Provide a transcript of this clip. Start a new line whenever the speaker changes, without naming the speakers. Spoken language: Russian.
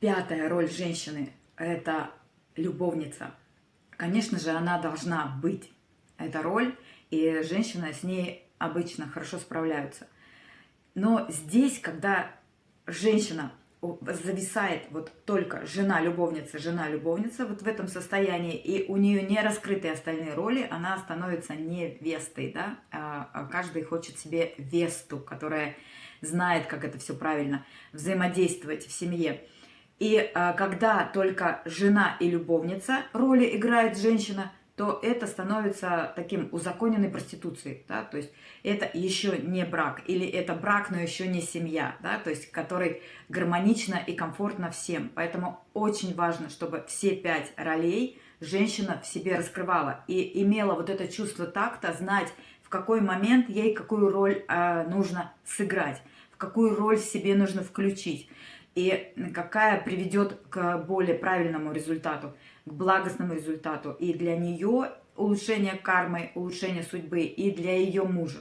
Пятая роль женщины – это любовница. Конечно же, она должна быть, эта роль, и женщина с ней обычно хорошо справляются. Но здесь, когда женщина зависает вот только жена-любовница, жена-любовница вот в этом состоянии, и у нее не раскрыты остальные роли, она становится невестой, да, а, а каждый хочет себе весту, которая знает, как это все правильно взаимодействовать в семье. И а, когда только жена и любовница роли играет женщина, то это становится таким узаконенной проституцией, да, то есть это еще не брак, или это брак, но еще не семья, да, то есть который гармонично и комфортно всем. Поэтому очень важно, чтобы все пять ролей женщина в себе раскрывала и имела вот это чувство такта, знать, в какой момент ей какую роль э, нужно сыграть, в какую роль себе нужно включить и какая приведет к более правильному результату, к благостному результату и для нее улучшение кармы, улучшение судьбы, и для ее мужа.